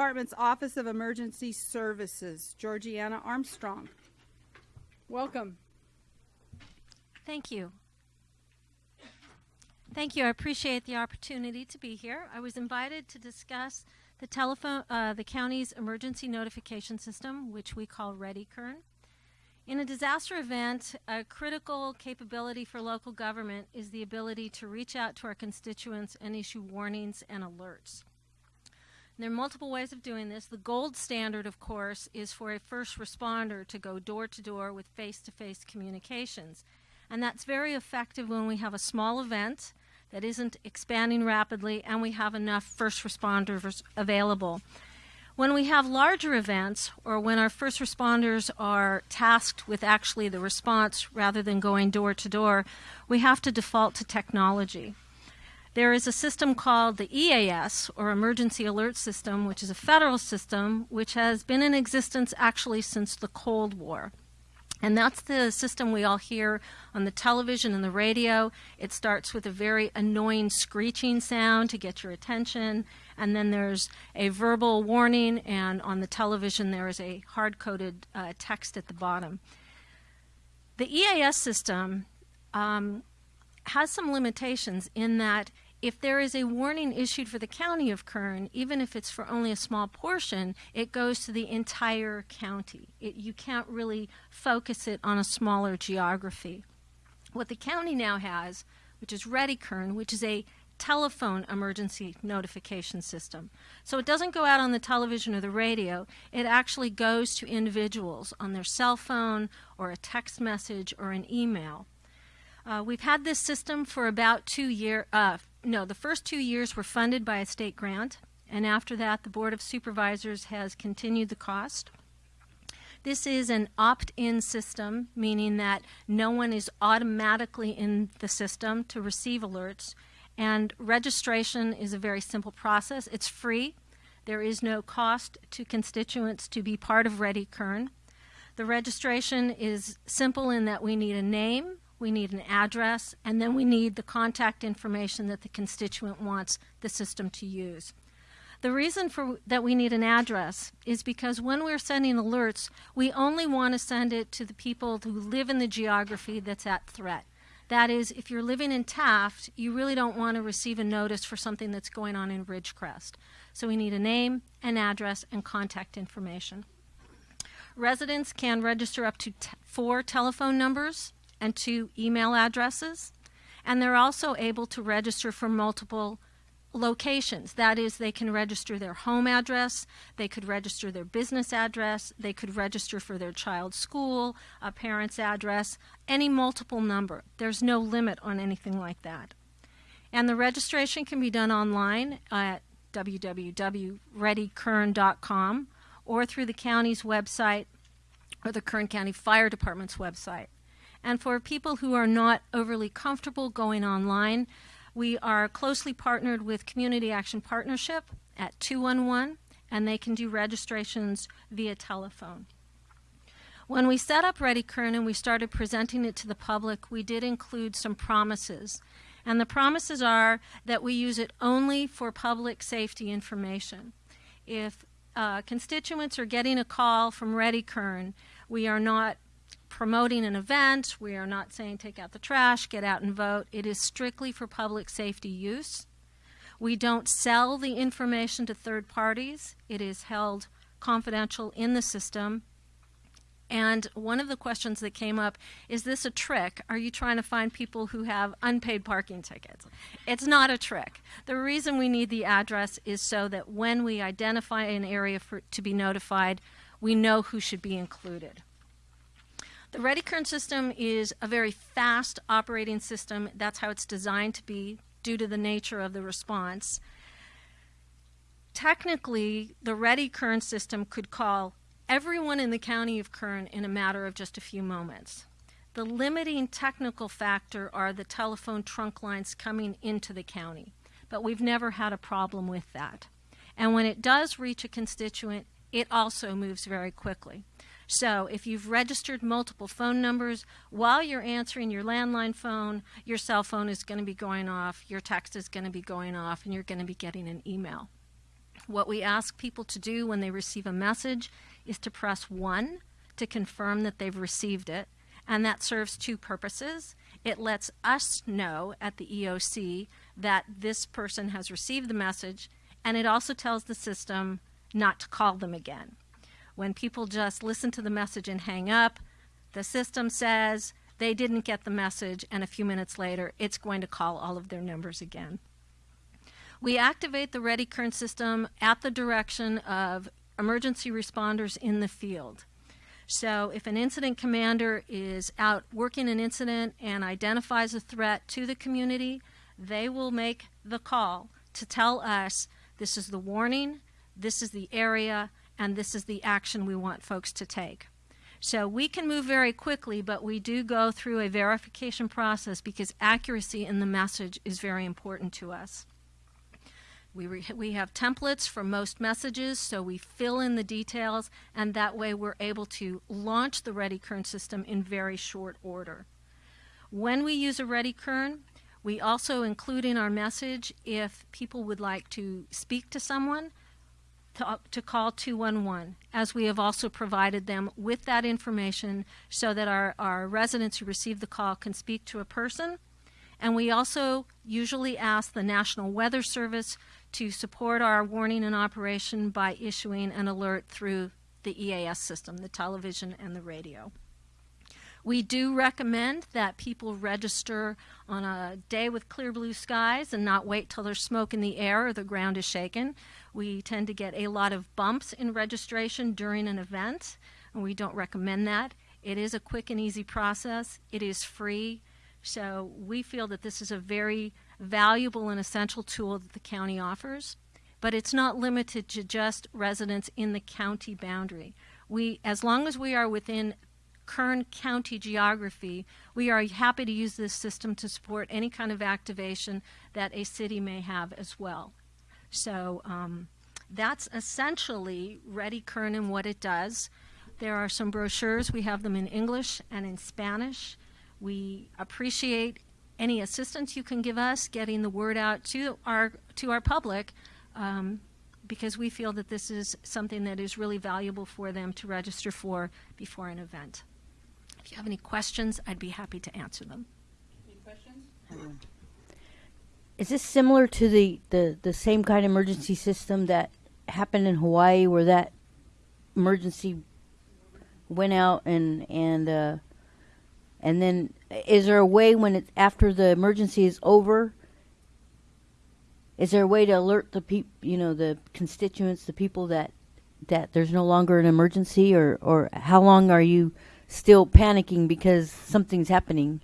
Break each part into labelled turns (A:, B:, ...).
A: Department's Office of Emergency Services, Georgiana Armstrong. Welcome.
B: Thank you. Thank you. I appreciate the opportunity to be here. I was invited to discuss the telephone, uh, the county's emergency notification system, which we call Ready Kern. In a disaster event, a critical capability for local government is the ability to reach out to our constituents and issue warnings and alerts. There are multiple ways of doing this. The gold standard, of course, is for a first responder to go door to door with face to face communications. And that's very effective when we have a small event that isn't expanding rapidly and we have enough first responders available. When we have larger events or when our first responders are tasked with actually the response rather than going door to door, we have to default to technology. There is a system called the EAS, or Emergency Alert System, which is a federal system which has been in existence actually since the Cold War. And that's the system we all hear on the television and the radio. It starts with a very annoying screeching sound to get your attention, and then there's a verbal warning, and on the television there is a hard coded uh, text at the bottom. The EAS system um, has some limitations in that if there is a warning issued for the county of Kern, even if it's for only a small portion, it goes to the entire county. It, you can't really focus it on a smaller geography. What the county now has, which is Ready Kern, which is a telephone emergency notification system. So it doesn't go out on the television or the radio, it actually goes to individuals on their cell phone or a text message or an email. Uh, we've had this system for about two years, uh, no, the first two years were funded by a state grant, and after that, the Board of Supervisors has continued the cost. This is an opt in system, meaning that no one is automatically in the system to receive alerts. And registration is a very simple process. It's free. There is no cost to constituents to be part of Ready Kern. The registration is simple in that we need a name, we need an address, and then we need the contact information that the constituent wants the system to use. The reason for that we need an address is because when we're sending alerts, we only want to send it to the people who live in the geography that's at threat. That is, if you're living in Taft, you really don't want to receive a notice for something that's going on in Ridgecrest. So we need a name, an address, and contact information. Residents can register up to four telephone numbers and two email addresses. And they're also able to register for multiple locations. That is, they can register their home address, they could register their business address, they could register for their child's school, a parent's address, any multiple number. There's no limit on anything like that. And the registration can be done online at www.readykern.com or through the county's website or the Kern County Fire Department's website. And for people who are not overly comfortable going online, we are closely partnered with Community Action Partnership at 211, and they can do registrations via telephone. When we set up Ready Kern and we started presenting it to the public, we did include some promises. And the promises are that we use it only for public safety information. If uh, constituents are getting a call from Ready Kern, we are not promoting an event. We are not saying take out the trash, get out and vote. It is strictly for public safety use. We don't sell the information to third parties. It is held confidential in the system. And one of the questions that came up is this a trick? Are you trying to find people who have unpaid parking tickets? It's not a trick. The reason we need the address is so that when we identify an area for, to be notified, we know who should be included. The Ready Kern system is a very fast operating system. That's how it's designed to be due to the nature of the response. Technically, the Ready Kern system could call everyone in the county of Kern in a matter of just a few moments. The limiting technical factor are the telephone trunk lines coming into the county, but we've never had a problem with that. And when it does reach a constituent, it also moves very quickly. So if you've registered multiple phone numbers, while you're answering your landline phone, your cell phone is going to be going off, your text is going to be going off, and you're going to be getting an email. What we ask people to do when they receive a message is to press 1 to confirm that they've received it, and that serves two purposes. It lets us know at the EOC that this person has received the message, and it also tells the system not to call them again. When people just listen to the message and hang up, the system says they didn't get the message, and a few minutes later, it's going to call all of their numbers again. We activate the Ready Kern system at the direction of emergency responders in the field. So if an incident commander is out working an incident and identifies a threat to the community, they will make the call to tell us this is the warning, this is the area, and this is the action we want folks to take. So we can move very quickly, but we do go through a verification process because accuracy in the message is very important to us. We, we have templates for most messages, so we fill in the details, and that way we're able to launch the ReadyKern system in very short order. When we use a ReadyKern, we also include in our message if people would like to speak to someone, to, uh, to call 211, as we have also provided them with that information so that our, our residents who receive the call can speak to a person. And we also usually ask the National Weather Service to support our warning and operation by issuing an alert through the EAS system, the television and the radio. We do recommend that people register on a day with clear blue skies and not wait till there's smoke in the air or the ground is shaken. We tend to get a lot of bumps in registration during an event, and we don't recommend that. It is a quick and easy process, it is free, so we feel that this is a very valuable and essential tool that the county offers. But it's not limited to just residents in the county boundary. We, as long as we are within Kern County geography, we are happy to use this system to support any kind of activation that a city may have as well. So um, that's essentially Ready Kern and what it does. There are some brochures. We have them in English and in Spanish. We appreciate any assistance you can give us getting the word out to our to our public um, because we feel that this is something that is really valuable for them to register for before an event. If you have any questions, I'd be happy to answer them.
A: Any questions?
C: Is this similar to the, the, the same kind of emergency system that happened in Hawaii where that emergency went out and and uh, and then is there a way when it's after the emergency is over? Is there a way to alert the peop, you know, the constituents, the people that that there's no longer an emergency, or or how long are you still panicking because something's happening?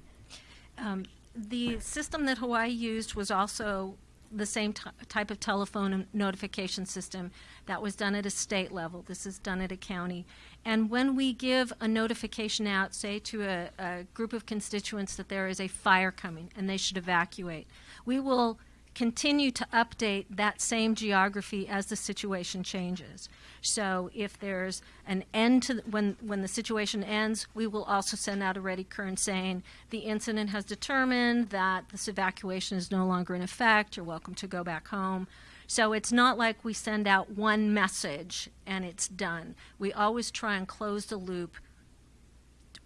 B: Um, the system that Hawaii used was also the same type of telephone notification system that was done at a state level. This is done at a county. And when we give a notification out, say to a, a group of constituents that there is a fire coming and they should evacuate, we will continue to update that same geography as the situation changes. So if there's an end to the, when when the situation ends, we will also send out a Ready Kern saying the incident has determined that this evacuation is no longer in effect. You're welcome to go back home. So it's not like we send out one message and it's done. We always try and close the loop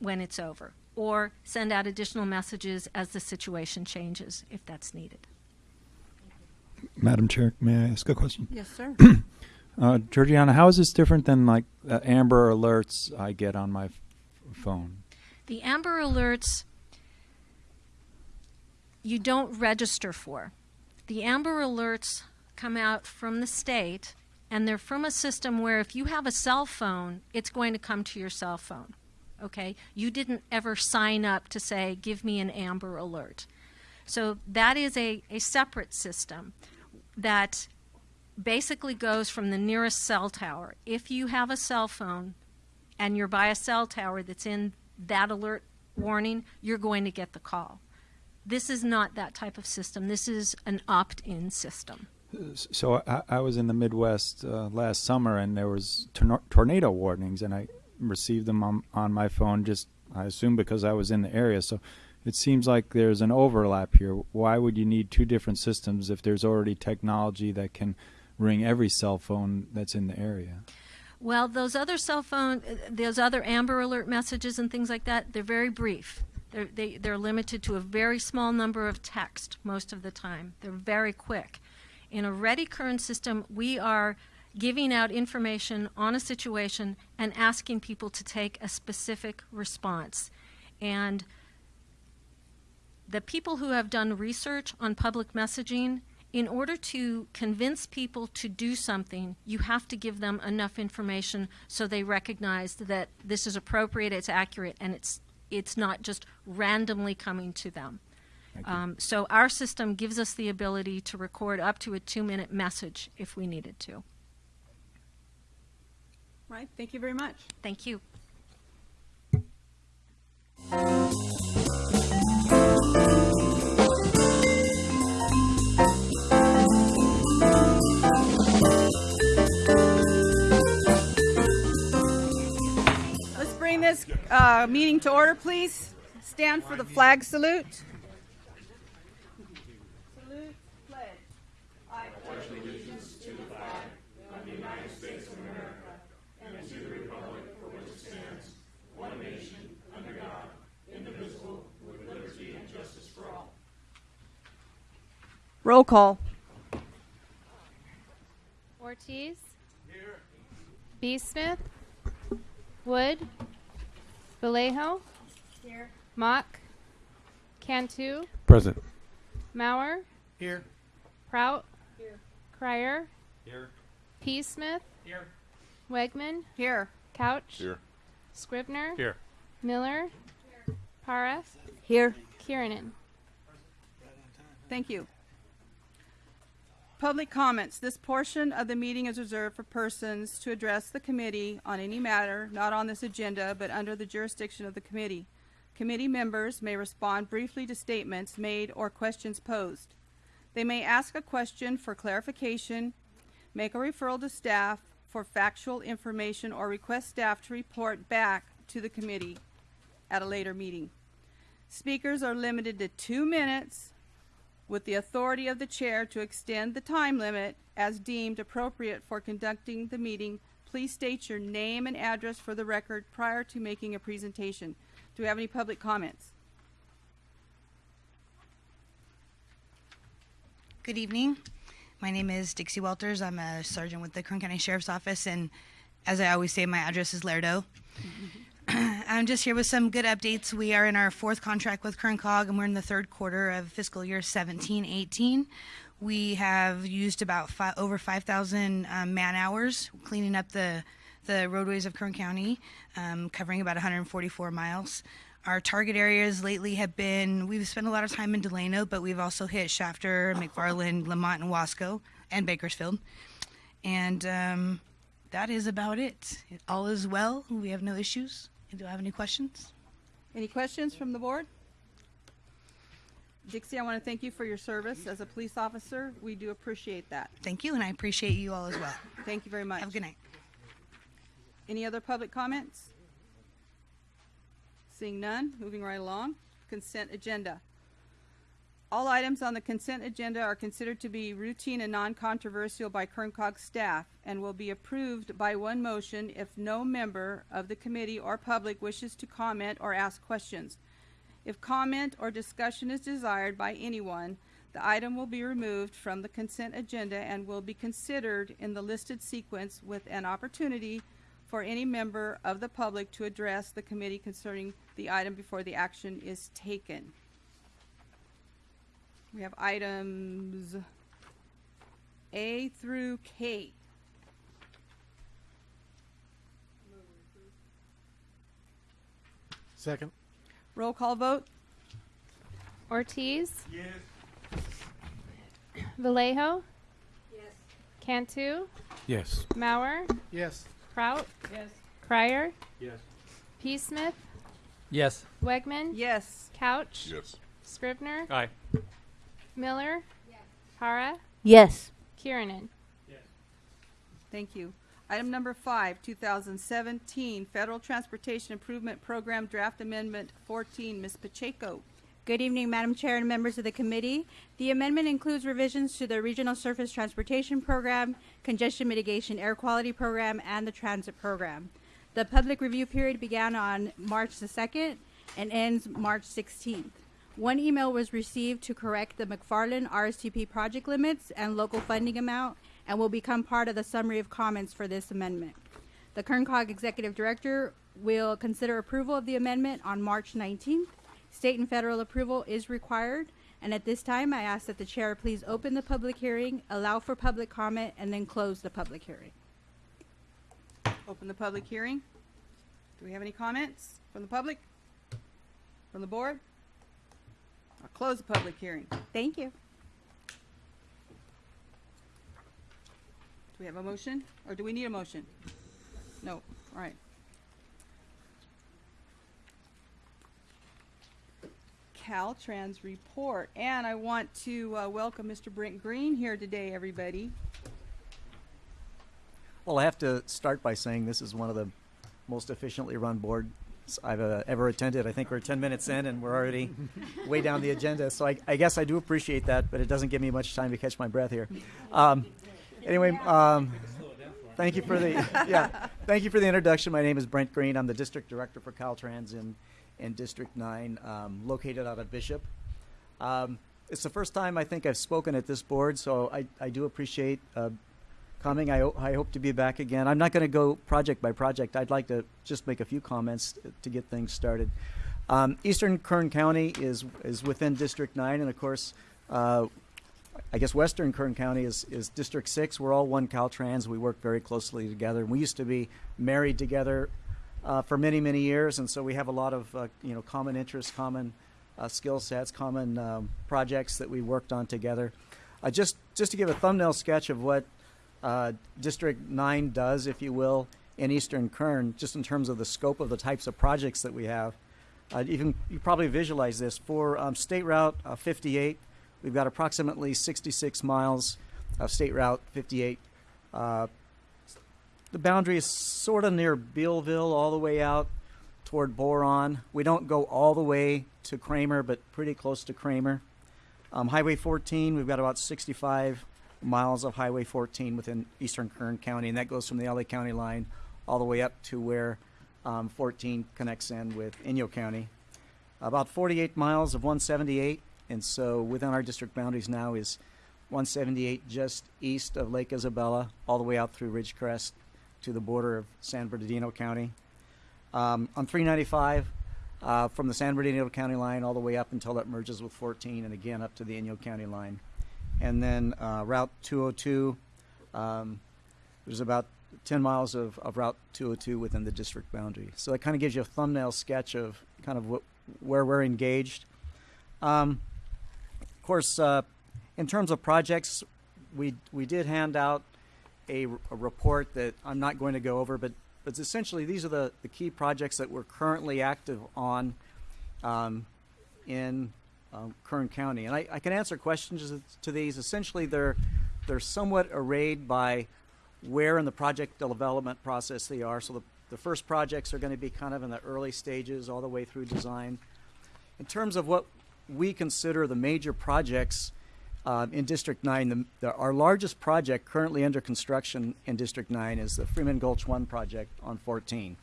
B: when it's over or send out additional messages as the situation changes if that's needed.
D: Madam Chair, may I ask a question?
A: Yes, sir.
D: Uh, Georgiana, how is this different than like uh, Amber alerts I get on my phone?
B: The Amber Alerts you don't register for. The Amber Alerts come out from the state and they're from a system where if you have a cell phone, it's going to come to your cell phone. Okay? You didn't ever sign up to say, give me an Amber Alert. So that is a, a separate system that basically goes from the nearest cell tower. If you have a cell phone and you're by a cell tower that's in that alert warning, you're going to get the call. This is not that type of system. This is an opt-in system.
D: So I, I was in the Midwest uh, last summer, and there was tor- tornado warnings, and I received them on, on my phone. Just I assume because I was in the area. So it seems like there's an overlap here. Why would you need two different systems if there's already technology that can ring every cell phone that's in the area?
B: Well, those other cell phone, uh, those other Amber Alert messages and things like that, they're very brief. They're, they, they're limited to a very small number of text most of the time. They're very quick. In a Ready Kern system, we are giving out information on a situation and asking people to take a specific response. And the people who have done research on public messaging, in order to convince people to do something, you have to give them enough information so they recognize that this is appropriate, it's accurate, and it's it's not just randomly coming to them. Um, so our system gives us the ability to record up to a two-minute message if we needed to.
A: Right, thank you very much.
B: Thank you.
A: Let's this uh, meeting to order, please. Stand for the flag salute. Salute, pledge. I followed the floor. Indivisible with liberty and justice for all. Roll call.
E: Ortiz. Here. B. Smith. Wood. Vallejo. Here. Mock. Cantu.
F: Present.
E: Mauer.
F: Here.
E: Prout. Here. Crier. Here. P. Smith.
F: Here.
E: Wegman.
A: Here.
E: Couch.
F: Here.
E: Scrivner.
F: Here.
E: Miller. Here. Para.
C: Here.
E: Kiernan.
A: Thank you. Public comments. This portion of the meeting is reserved for persons to address the committee on any matter not on this agenda but under the jurisdiction of the committee. Committee members may respond briefly to statements made or questions posed. They may ask a question for clarification, make a referral to staff for factual information, or request staff to report back to the committee at a later meeting. Speakers are limited to two minutes with the authority of the chair to extend the time limit as deemed appropriate for conducting the meeting. Please state your name and address for the record prior to making a presentation. Do we have any public comments?
G: Good evening. My name is Dixie Walters. I'm a sergeant with the Kern County Sheriff's Office, and as I always say, my address is Lerdo. I'm just here with some good updates. We are in our fourth contract with Kern Cog, and we're in the third quarter of fiscal year 17-18. We have used about fi- over 5,000 um, man hours cleaning up the the roadways of Kern County, um, covering about 144 miles. Our target areas lately have been we've spent a lot of time in Delano, but we've also hit Shafter, McFarland, Lamont, and Wasco, and Bakersfield. And um, that is about it. All is well. We have no issues. Do I have any questions?
A: Any questions from the board? Dixie, I want to thank you for your service as a police officer. We do appreciate that.
G: Thank you, and I appreciate you all as well.
A: Thank you very much.
G: Have a good night.
A: Any other public comments? Seeing none, moving right along. Consent agenda. All items on the consent agenda are considered to be routine and non-controversial by Kerncog staff and will be approved by one motion if no member of the committee or public wishes to comment or ask questions. If comment or discussion is desired by anyone, the item will be removed from the consent agenda and will be considered in the listed sequence with an opportunity for any member of the public to address the committee concerning the item before the action is taken. We have items A through K.
F: Second.
A: Roll call vote?
E: Ortiz. Yes. Vallejo. Yes. Cantu.
F: Yes.
E: Mauer.
F: Yes.
E: Prout. Yes. Crier.
F: Yes.
E: P. Smith.
F: Yes.
E: Wegman.
A: Yes.
E: Couch.
H: Yes.
E: Scrivner.
F: Aye.
E: Miller. Para.
C: Yes.
E: Kiernan.
A: Thank you. Item number five, 2017 Federal Transportation Improvement Program Draft Amendment 14, Ms. Pacheco.
F: Good evening, Madam Chair and members of the committee. The amendment includes revisions to the Regional Surface Transportation Program, Congestion Mitigation Air Quality Program, and the Transit Program. The public review period began on March the 2nd and ends March 16th. One email was received to correct the McFarland RSTP project limits and local funding amount and will become part of the summary of comments for this amendment. The KernCog Executive Director will consider approval of the amendment on March 19th. State and federal approval is required, and at this time, I ask that the chair please open the public hearing, allow for public comment, and then close the public hearing.
A: Open the public hearing. Do we have any comments from the public? From the board? I'll close the public hearing.
F: Thank you.
A: Do we have a motion, or do we need a motion? No, all right. Caltrans report, and I want to uh, welcome Mr. Brent Green here today, everybody.
H: Well, I have to start by saying this is one of the most efficiently run boards I've uh, ever attended. I think we're 10 minutes in and we're already way down the agenda. So I, I guess I do appreciate that, but it doesn't give me much time to catch my breath here. Um, anyway, um, thank you for the yeah, thank you for the introduction. My name is Brent Green. I'm the district director for Caltrans in in District 9, um, located out of Bishop. Um, it's the first time I think I've spoken at this board, so I, I do appreciate uh, coming. I, I hope to be back again. I'm not going to go project by project. I'd like to just make a few comments to get things started. Um, Eastern Kern County is is within District 9, and of course, uh, I guess Western Kern County is, is District 6. We're all one Caltrans. We work very closely together. We used to be married together uh, for many, many years, and so we have a lot of uh, you know common interests, common uh, skill sets, common um, projects that we worked on together. Uh, just just to give a thumbnail sketch of what uh, District 9 does, if you will, in Eastern Kern, just in terms of the scope of the types of projects that we have. Uh, you can you probably visualize this for um, State Route uh, 58. We've got approximately 66 miles of State Route 58. Uh, the boundary is sort of near Bealville, all the way out toward Boron. We don't go all the way to Kramer, but pretty close to Kramer. Um, Highway 14, we've got about 65 miles of Highway 14 within eastern Kern County, and that goes from the LA County line all the way up to where um, 14 connects in with Inyo County. About 48 miles of 178, and so within our district boundaries now is 178 just east of Lake Isabella, all the way out through Ridgecrest to the border of San Bernardino County. Um, on 395, uh, from the San Bernardino County line all the way up until it merges with 14, and again up to the Inyo County line. And then uh, Route 202, um, there's about 10 miles of, of Route 202 within the district boundary. So that kind of gives you a thumbnail sketch of kind of what, where we're engaged. Um, of course, uh, in terms of projects, we we did hand out a, a report that I'm not going to go over, but but essentially these are the, the key projects that we're currently active on um, in um, Kern County, and I, I can answer questions to these. Essentially, they're they're somewhat arrayed by where in the project development process they are. So the, the first projects are going to be kind of in the early stages, all the way through design. In terms of what we consider the major projects um, in District 9, the, the, our largest project currently under construction in District 9 is the Freeman Gulch 1 project on 14.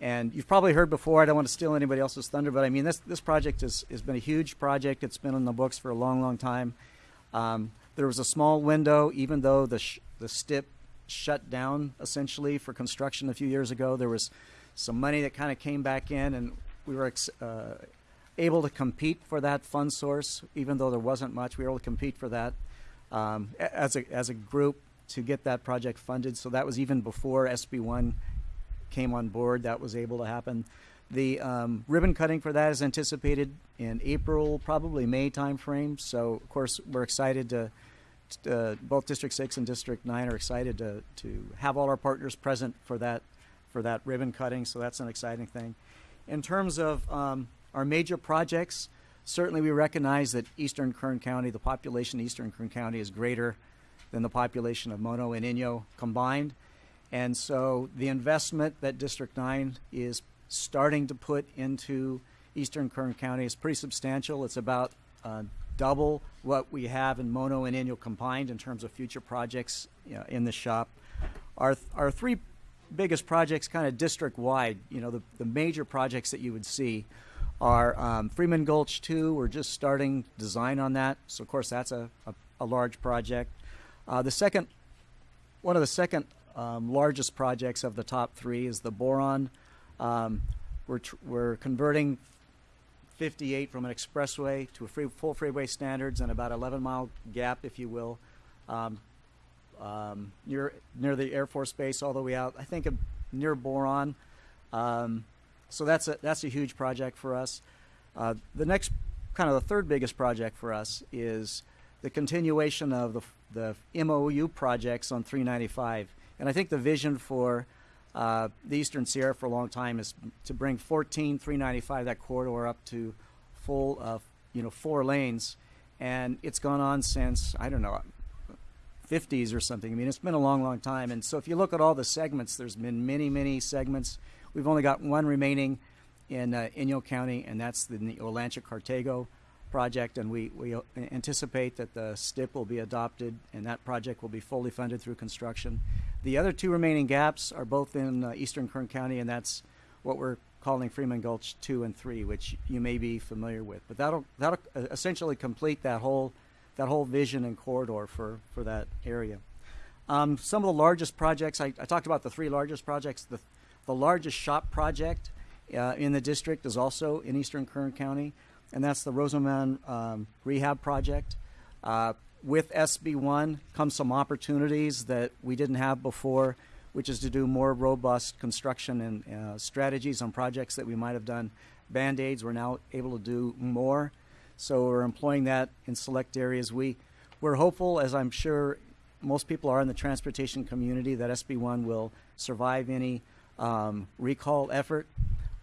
H: And you've probably heard before, I don't want to steal anybody else's thunder, but I mean, this, this project has, has been a huge project. It's been on the books for a long, long time. Um, there was a small window, even though the, the STIP shut down essentially for construction a few years ago. There was some money that kind of came back in, and we were uh, able to compete for that fund source, even though there wasn't much. We were able to compete for that um, as a as a group to get that project funded. So that was even before SB one came on board. That was able to happen. The um, ribbon cutting for that is anticipated in April, probably May timeframe. So of course we're excited to. Uh, both District Six and District Nine are excited to to have all our partners present for that for that ribbon cutting. So that's an exciting thing. In terms of um, our major projects, certainly we recognize that Eastern Kern County, the population of Eastern Kern County is greater than the population of Mono and Inyo combined. And so the investment that District 9 is starting to put into Eastern Kern County is pretty substantial. It's about uh, double what we have in Mono and Inyo combined in terms of future projects you know, in the shop. Our, our three biggest projects, kind of district wide, you know, the, the major projects that you would see are um, Freeman Gulch 2. We're just starting design on that. So, of course, that's a, a, a large project. Uh, the second, one of the second um, largest projects of the top three is the boron. Um, we're, we're converting 58 from an expressway to a free, full freeway standards and about 11 mile gap, if you will, um, um, near near the Air Force Base all the way out. I think near Boron. Um, so that's a that's a huge project for us. Uh, the next, kind of the third biggest project for us is the continuation of the the MOU projects on 395. And I think the vision for uh, the Eastern Sierra for a long time is to bring 14 395 that corridor up to full uh, you know four lanes, and it's gone on since I don't know 50s or something. I mean, it's been a long, long time. And so if you look at all the segments, there's been many, many segments. We've only got one remaining in uh, Inyo County, and that's the, the Olancha Cartago project. And we, we anticipate that the STIP will be adopted, and that project will be fully funded through construction. The other two remaining gaps are both in uh, Eastern Kern County, and that's what we're calling Freeman Gulch 2 and 3, which you may be familiar with. But that'll, that'll uh, essentially complete that whole that whole vision and corridor for, for that area. Um, some of the largest projects, I, I, talked about the three largest projects. The, the largest shop project uh, in the district is also in Eastern Kern County, and that's the Rosamond um, Rehab Project. Uh, with SB1 comes some opportunities that we didn't have before, which is to do more robust construction and uh, strategies on projects that we might have done band aids. We're now able to do more. So we're employing that in select areas. We, we're hopeful, as I'm sure most people are in the transportation community, that SB1 will survive any um, recall effort.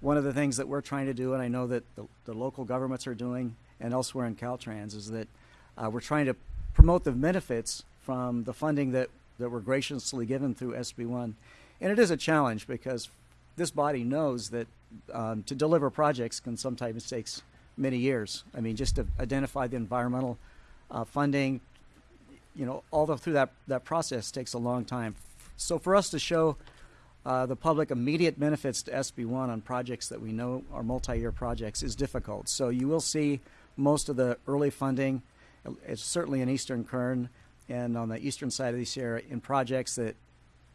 H: One of the things that we're trying to do, and I know that the, the local governments are doing, and elsewhere in Caltrans, is that uh, we're trying to promote the benefits from the funding that, that we're graciously given through SB1. And it is a challenge because this body knows that um, to deliver projects can sometimes take many years. I mean, just to identify the environmental uh, funding, you know, all the, through that, that process takes a long time. So for us to show uh, the public immediate benefits to SB1 on projects that we know are multi-year projects is difficult. So you will see most of the early funding, it's certainly in Eastern Kern and on the eastern side of the Sierra in projects that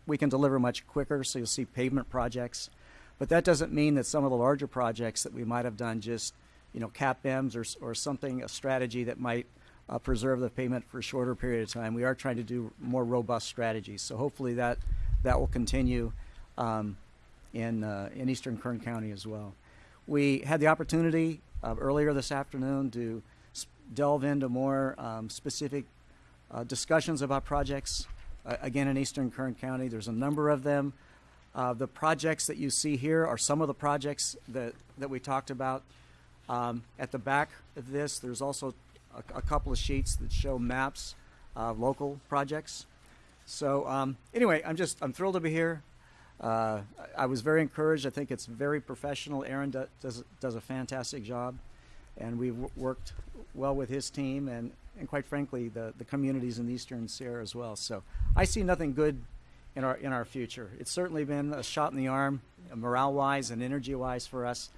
H: we can deliver much quicker. So you'll see pavement projects. But that doesn't mean that some of the larger projects that we might have done just you know, CAPMs or, or something, a strategy that might uh, preserve the payment for a shorter period of time. We are trying to do more robust strategies. So hopefully that, that will continue um, in, uh, in Eastern Kern County as well. We had the opportunity uh, earlier this afternoon to delve into more um, specific uh, discussions about projects. Uh, again, in Eastern Kern County, there's a number of them. Uh, the projects that you see here are some of the projects that, that we talked about. Um, at the back of this, there's also a, a couple of sheets that show maps of local projects. So um, anyway, I'm just I'm thrilled to be here. Uh, I, I was very encouraged. I think it's very professional. Aaron do, does does a fantastic job, and we've worked well with his team and and quite frankly the the communities in the Eastern Sierra as well. So I see nothing good in our in our future. It's certainly been a shot in the arm, morale wise and energy wise for us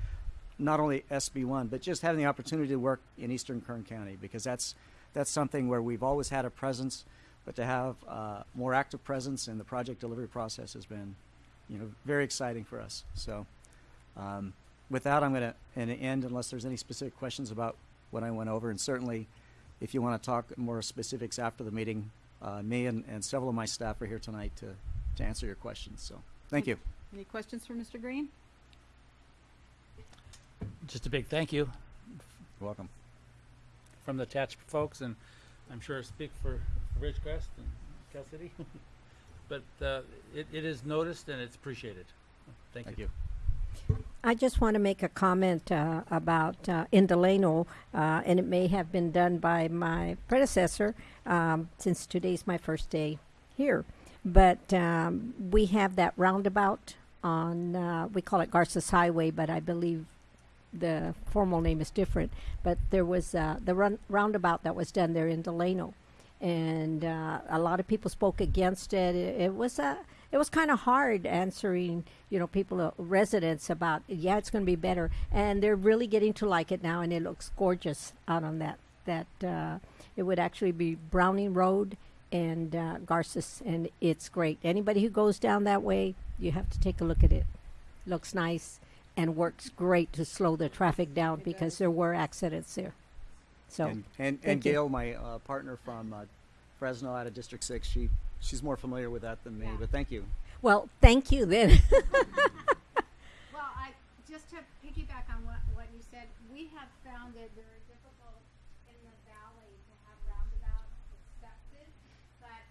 H: not only SB1, but just having the opportunity to work in Eastern Kern County because that's that's something where we've always had a presence, but to have uh, more active presence in the project delivery process has been, you know, very exciting for us. So, um, with that, I'm going to end unless there's any specific questions about what I went over, and certainly, if you want to talk more specifics after the meeting, uh, me and, and several of my staff are here tonight to to answer your questions. So, thank you.
A: Any questions for Mr. Green?
I: just a big thank you
H: You're welcome.
I: from the attached folks, and I'm sure I speak for Ridgecrest and Cal City. but uh, it, it is noticed and it's appreciated. Thank,
H: Thank
I: you.
H: you.
J: I just want to make a comment uh, about uh, Delano, uh, and it may have been done by my predecessor, um, since today's my first day here. But um, we have that roundabout on, uh, we call it Garces Highway, but I believe the formal name is different. But there was uh, the run- roundabout that was done there in Delano, and uh, a lot of people spoke against it. It, it was a it was kind of hard answering, you know, people, uh, residents about, yeah, it's going to be better, and they're really getting to like it now, and it looks gorgeous out on that. That uh, it would actually be Browning Road and uh, Garces, and it's great. Anybody who goes down that way, you have to take a look at it. Looks nice and works great to slow the traffic down because there were accidents there. So
H: and and,
J: thank
H: and
J: you.
H: Gail, my uh, partner from uh, Fresno out of District Six, she she's more familiar with that than me. But thank you.
J: well, thank you then.
K: Well, I, just to piggyback on what, what you said, we have found it very difficult in the valley to have roundabouts accepted, but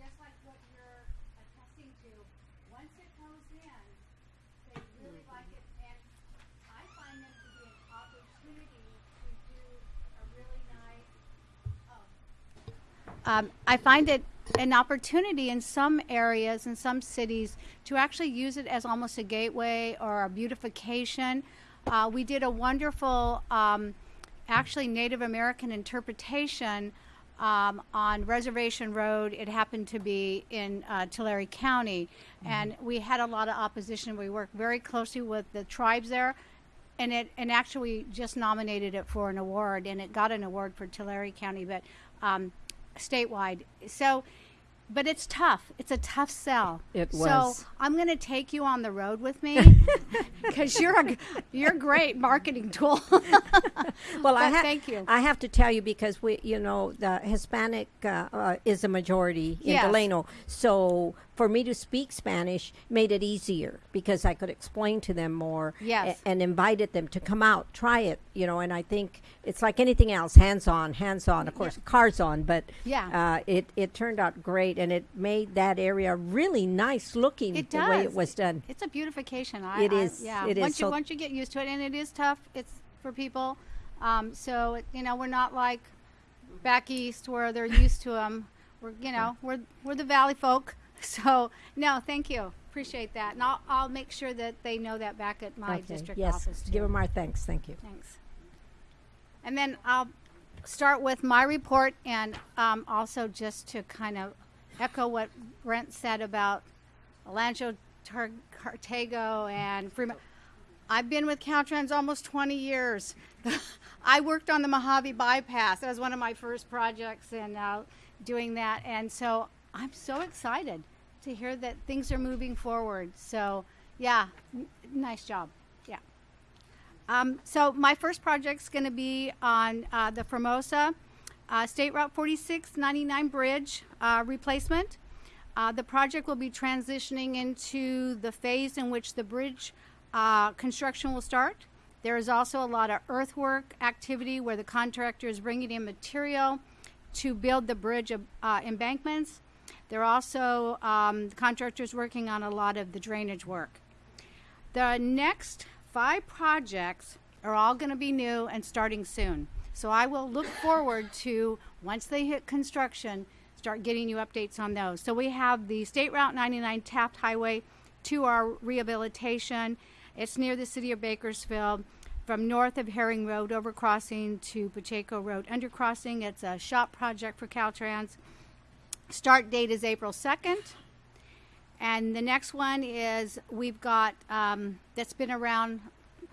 K: just like what you're attesting to, once it goes in, they really like it, and I find them to be an opportunity to do a really nice, oh, um, I find it an opportunity in some areas in some cities to actually use it as almost a gateway or a beautification. Uh, we did a wonderful, um, actually Native American interpretation um, on Reservation Road. It happened to be in uh, Tulare County, and we had a lot of opposition. We worked very closely with the tribes there and it and actually just nominated it for an award and it got an award for Tulare County but um, statewide so but it's tough it's a tough sell
J: It was. so.
K: I'm going to take you on the road with me because you're a you're a great marketing tool
J: well, I ha-
K: thank you.
J: I have to tell you because we, you know, the Hispanic uh, uh, is a majority in
K: Yes.
J: Delano. So for me to speak Spanish made it easier because I could explain to them more.
K: Yes.
J: a- and invited them to come out, try it. You know, and I think it's like anything else, hands on, hands on. Of course, cars on, but
K: Yeah.
J: uh, it it turned out great, and it made that area really nice looking.
K: It
J: the way it was done.
K: It's a beautification. I,
J: It
K: I-
J: is.
K: yeah.
J: It is.
K: Once you
J: So-
K: once you get used to it, and it is tough. It's for people. Um, so it- you know, we're not like back east where they're used to them. We're you know we're we're the valley folk. So no, thank you. Appreciate that, and I'll I'll make sure that they know that back at my
J: Okay.
K: district
J: yes,
K: office too.
J: give them our thanks. Thank you.
K: Thanks. And then I'll start with my report and um, also just to kind of echo what Brent said about Olancha Tar- Cartago and Freeman. I've been with Caltrans almost 20 years. I worked on the Mojave bypass. That was one of my first projects and uh, doing that. And so I'm so excited to hear that things are moving forward. So, yeah, nice job. Yeah. Um, so my first project's going to be on uh, the Formosa uh, State Route 4699 bridge uh, replacement. Uh, the project will be transitioning into the phase in which the bridge uh, construction will start. There is also a lot of earthwork activity where the contractor is bringing in material to build the bridge uh, embankments. There are also um, contractors working on a lot of the drainage work. The next five projects are all going to be new and starting soon. So I will look forward to, once they hit construction, start getting you updates on those. So we have the State Route 99 Taft Highway to our rehabilitation. It's near the city of Bakersfield. From north of Herring Road overcrossing to Pacheco Road undercrossing. It's a shop project for Caltrans. Start date is April 2nd. And the next one is we've got um, that's been around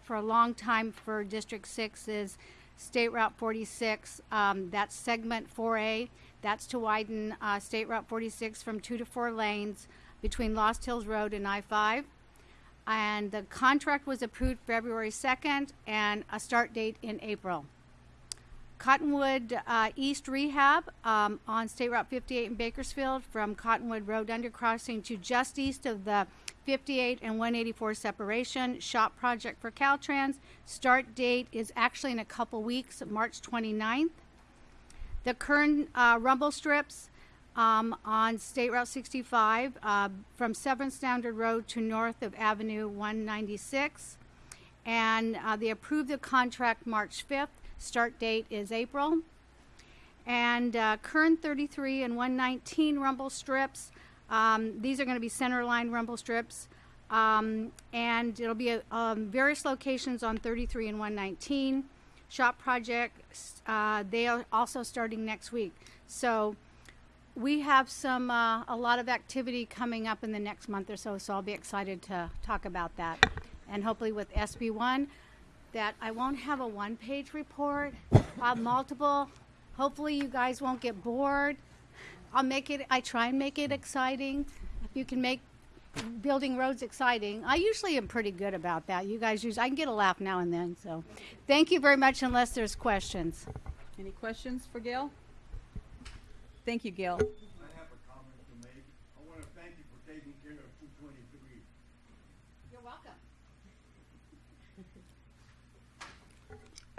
K: for a long time for District 6 is State Route 46. Um, that's segment 4A. That's to widen uh, State Route 46 from two to four lanes between Lost Hills Road and I 5. And the contract was approved February 2nd and a start date in April. Cottonwood uh, East Rehab um, on State Route 58 in Bakersfield from Cottonwood Road undercrossing to just east of the 58 and 184 separation. Shop project for Caltrans. Start date is actually in a couple weeks, March 29th. The Kern uh, rumble strips um, on State Route 65 uh, from 7th Standard Road to north of Avenue 196. And uh, they approved the contract March 5th. Start date is April. And uh, current 33 and 119 rumble strips Um, these are going to be centerline rumble strips. Um, and it'll be at um, various locations on 33 and 119. SHOPP projects, uh, they are also starting next week. So we have some, uh, a lot of activity coming up in the next month or so, so I'll be excited to talk about that. And hopefully with SB1, that I won't have a one page report, I'll multiple. Hopefully you guys won't get bored. I'll make it, I try and make it exciting. You can make building roads exciting, I usually am pretty good about that. You guys use, I can get a laugh now and then, so. Thank you very much unless there's questions.
A: Any questions for Gail? Thank you, Gail.
L: I have a comment to make. I want to thank you for taking care of two twenty-three.
K: You're welcome.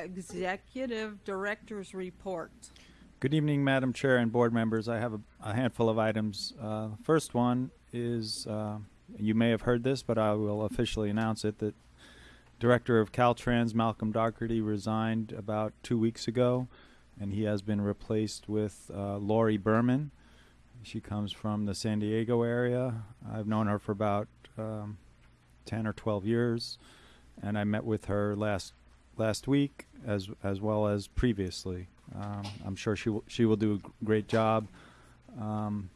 A: Executive Director's Report.
D: Good evening, Madam Chair and board members. I have a, a handful of items. Uh, first one is, uh, you may have heard this, but I will officially announce it, that Director of Caltrans, Malcolm Dougherty, resigned about two weeks ago, and he has been replaced with uh, Laurie Berman. She comes from the San Diego area. I've known her for about um, 10 or 12 years, and I met with her last last week as as well as previously. Um, I'm sure she will, she will do a great job. Um,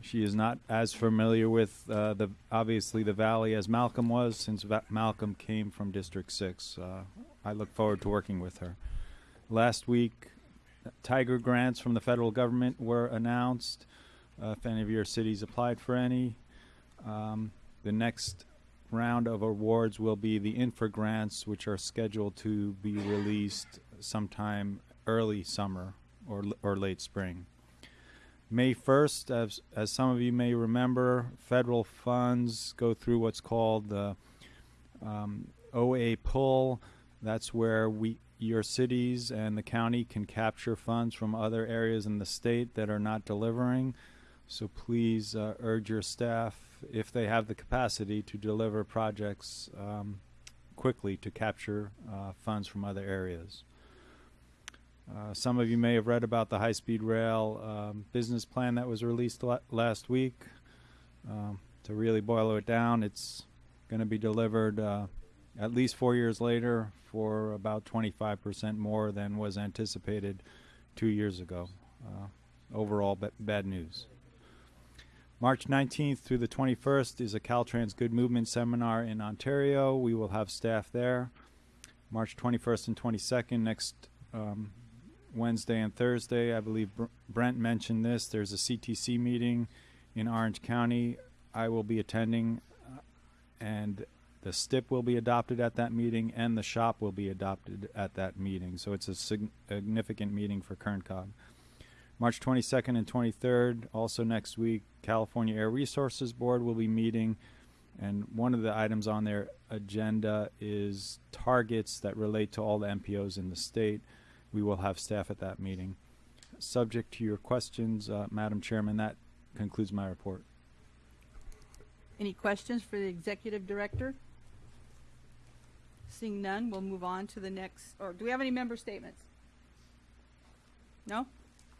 D: she is not as familiar with uh, the obviously the valley as Malcolm was, since Va- Malcolm came from District Six. Uh, I look forward to working with her. Last week, Tiger grants from the federal government were announced. Uh, if any of your cities applied for any, um, the next round of awards will be the infra grants, which are scheduled to be released sometime early summer or or late spring. May 1st, as, as some of you may remember, federal funds go through what's called the um, OA pull. That's where we, your cities and the county can capture funds from other areas in the state that are not delivering. So please uh, urge your staff, if they have the capacity, to deliver projects um, quickly to capture uh, funds from other areas. Uh, some of you may have read about the high-speed rail um, business plan that was released la- last week. Um, to really boil it down, it's going to be delivered uh, at least four years later for about 25% more than was anticipated two years ago. Uh, overall, bad news. March 19th through the 21st is a Caltrans Good Movement seminar in Ontario. We will have staff there. March 21st and 22nd, next um, Wednesday and Thursday. I believe Br- Brent mentioned this. There's a CTC meeting in Orange County. I will be attending, uh, and the STIP will be adopted at that meeting, and the SHOPP will be adopted at that meeting. So it's a sig- significant meeting for KernCog. March 22nd and 23rd, also next week, California Air Resources Board will be meeting. And one of the items on their agenda is targets that relate to all the MPOs in the state. We will have staff at that meeting. Subject to your questions, uh, Madam Chairman, that concludes my report.
A: Any questions for the Executive Director? Seeing none, we'll move on to the next, or do we have any member statements? No?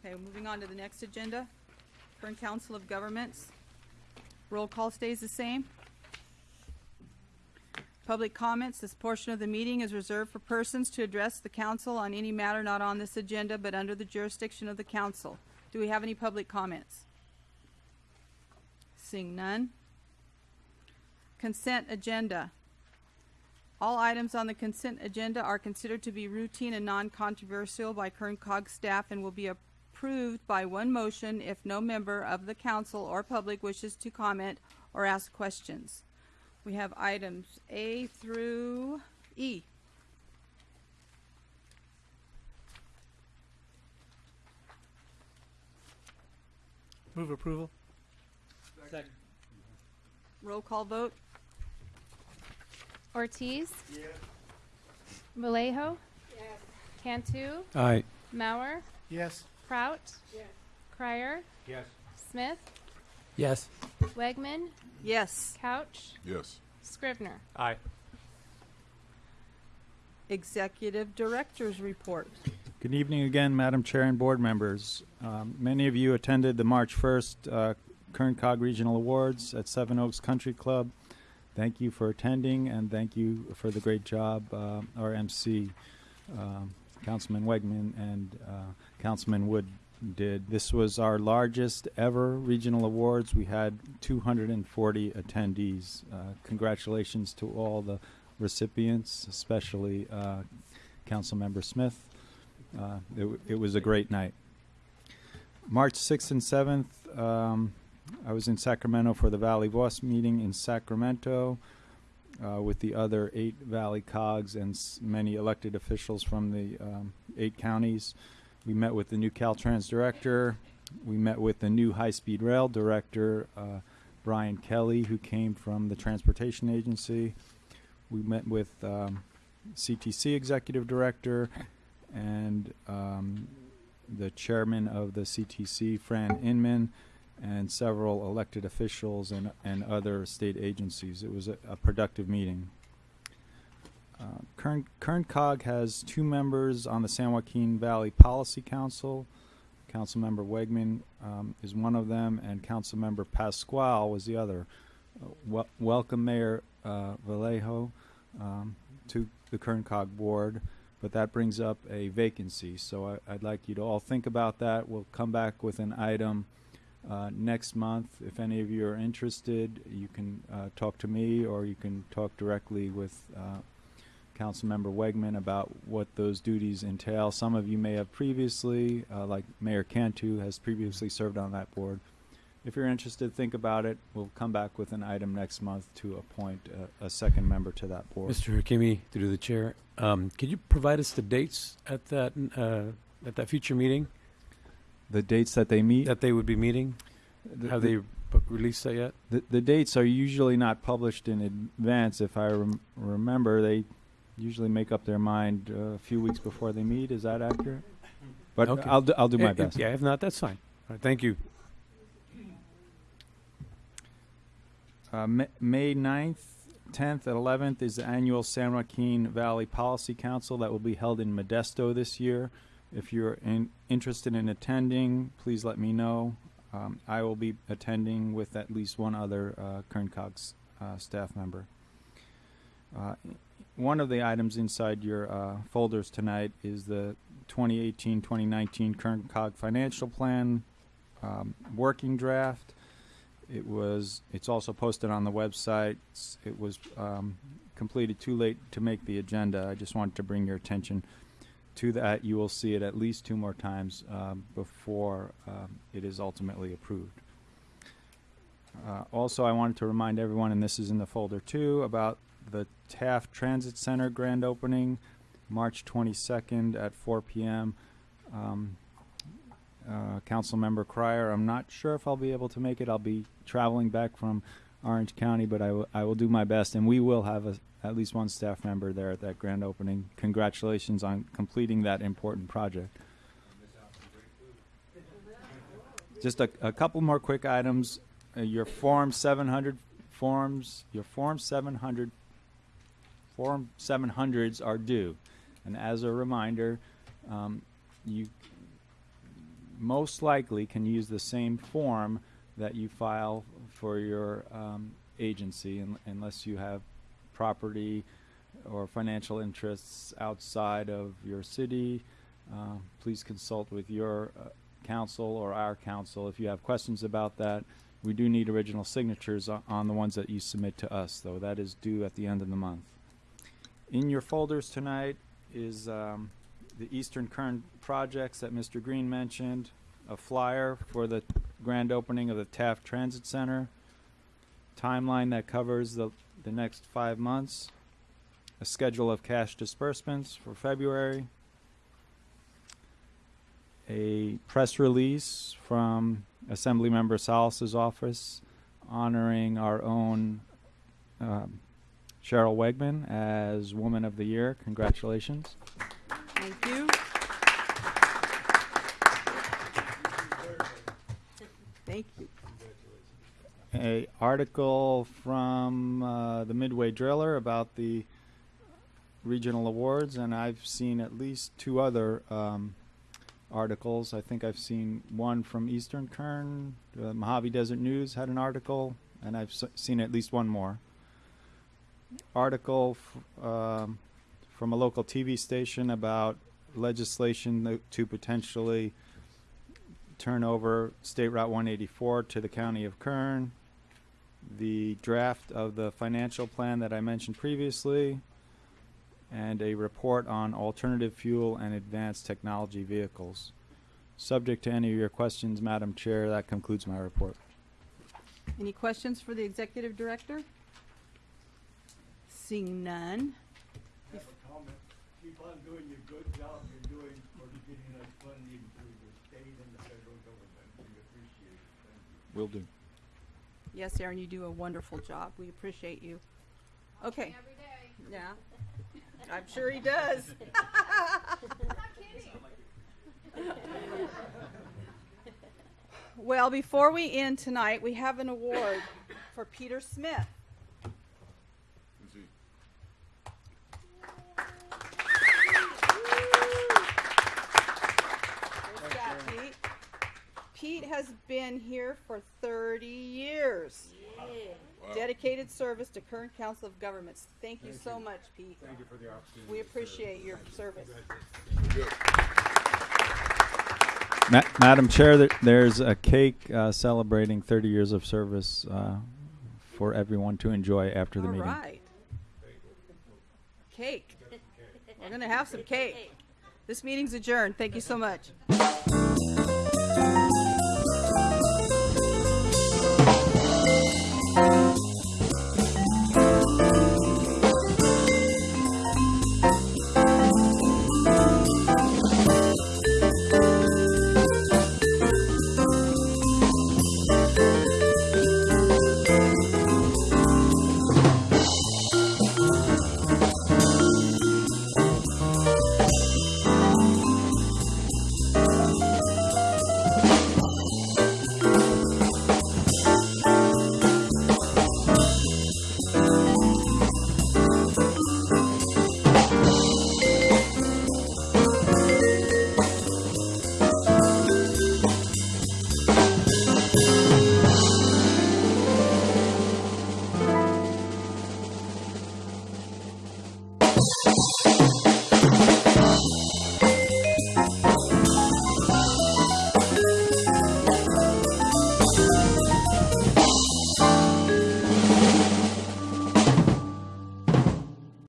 A: Okay, moving on to the next agenda. Kern Council of Governments. Roll call stays the same. Public comments. This portion of the meeting is reserved for persons to address the council on any matter not on this agenda but under the jurisdiction of the council. Do we have any public comments? Seeing none. Consent agenda. All items on the consent agenda are considered to be routine and non-controversial by Kern Cog staff and will be approved by one motion if no member of the council or public wishes to comment or ask questions. We have items A through E.
I: Move approval. Second.
A: Roll call vote.
E: Ortiz. Yes. Vallejo. Cantu.
D: Aye.
E: Mauer.
L: Yes.
E: Kraut. Crier.
L: Yes.
E: Smith.
I: Yes.
E: Wegman.
A: Yes.
E: Couch.
M: Yes.
E: Scrivner.
I: Aye.
A: Executive Director's Report.
D: Good evening again, Madam Chair and board members. Um, many of you attended the March 1st uh, Kern Cog Regional Awards at Seven Oaks Country Club. Thank you for attending, and thank you for the great job, uh, our MC, um, Councilman Wegman and uh, Councilman Wood did. This was our largest ever regional awards. We had 240 attendees. Uh, congratulations to all the recipients, especially uh, Councilmember Smith. Uh, it, it was a great night. March 6th and 7th, um, I was in Sacramento for the Valley Voice meeting in Sacramento uh, with the other eight Valley COGs and many elected officials from the um, eight counties. We met with the new Caltrans director. We met with the new high speed rail director, uh, Brian Kelly, who came from the Transportation Agency. We met with um, CTC executive director and um, the chairman of the CTC, Fran Inman, and several elected officials and, and other state agencies. It was a, a productive meeting. Uh, Kern, Kern Cog has two members on the San Joaquin Valley Policy Council. Councilmember Wegman um, is one of them, and Councilmember Pasquale was the other. Uh, wel- welcome, Mayor uh, Vallejo, um, to the Kern Cog Board, but that brings up a vacancy. So I, I'd like you to all think about that. We'll come back with an item uh, next month. If any of you are interested, you can uh, talk to me or you can talk directly with uh, Councilmember Wegman about what those duties entail. Some of you may have previously, uh, like Mayor Cantu has previously served on that board. If you're interested, think about it. We'll come back with an item next month to appoint a, a second member to that board.
M: Mr. Hakimi, through the chair, um, could you provide us the dates at that uh, at that future meeting
D: The dates that they meet,
M: that they would be meeting?
D: the-
M: Have
D: the-
M: they p- released that yet?
D: The, the dates are usually not published in advance. If I rem- remember, they usually make up their mind uh, a few weeks before they meet. Is that accurate? But
M: Okay.
D: I'll, do, I'll do my
M: Eh, eh,
D: best.
M: Yeah, if not, that's fine. All right, thank you.
D: Uh, Ma- May 9th, 10th, and 11th is the annual San Joaquin Valley Policy Council that will be held in Modesto this year. If you're in, interested in attending, please let me know. Um, I will be attending with at least one other uh, Kern Cogs uh, staff member. Uh, one of the items inside your uh, folders tonight is the 2018-2019 Kern Cog Financial Plan um, working draft. It was. It's also posted on the website. It was um, completed too late to make the agenda. I just wanted to bring your attention to that. You will see it at least two more times um, before um, it is ultimately approved. Uh, also, I wanted to remind everyone, and this is in the folder too, about the Taft Transit Center grand opening, March 22nd at 4 p.m. Um, uh, Councilmember Cryer, I'm not sure if I'll be able to make it. I'll be traveling back from Orange County, but I I will do my best, and we will have a, at least one staff member there at that grand opening. Congratulations on completing that important project. Just a, a couple more quick items. Uh, your Form 700 forms, your Form 700 Form 700s are due. And as a reminder, um, you most likely can use the same form that you file for your um, agency un- unless you have property or financial interests outside of your city. Uh, please consult with your uh, council or our council if you have questions about that. We do need original signatures on the ones that you submit to us, though. That is due at the end of the month. In your folders tonight is um, the Eastern Kern projects that Mr. Green mentioned, a flyer for the grand opening of the Taft Transit Center, timeline that covers the, the next five months, a schedule of cash disbursements for February, a press release from Assemblymember Salas's office honoring our own um, Cheryl Wegman as Woman of the Year. Congratulations.
A: Thank you. Thank you.
D: A article from uh, the Midway Driller about the regional awards, and I've seen at least two other um, articles. I think I've seen one from Eastern Kern. Uh, Mojave Desert News had an article, and I've seen at least one more. Article um, from a local TV station about legislation to potentially turn over State Route 184 to the County of Kern. The draft of the financial plan that I mentioned previously and a report on alternative fuel and advanced technology vehicles. Subject to any of your questions, Madam Chair, that concludes my report.
A: Any questions for the executive director? Seeing none.
L: I have a comment. Keep on doing your good job you're doing for getting us funding through the state and the federal government. We appreciate it. Thank you.
D: Will do.
A: Yes, Ahron, you do a wonderful job. We appreciate you. Okay.
K: Every day.
A: Yeah. I'm sure he does. Well, before we end tonight, we have an award for Peter Smith. There's that, Pete. Pete has been here for 30 years. Dedicated service to Kern Council of Governments. Thank you so much, Pete.
L: Thank you for the opportunity.
A: We appreciate your service.
D: Ma- Madam Chair, there, there's a cake uh, celebrating 30 years of service uh, for everyone to enjoy after the
A: All
D: meeting.
A: right. Cake. We're going to have some cake. This meeting's adjourned. Thank you so much.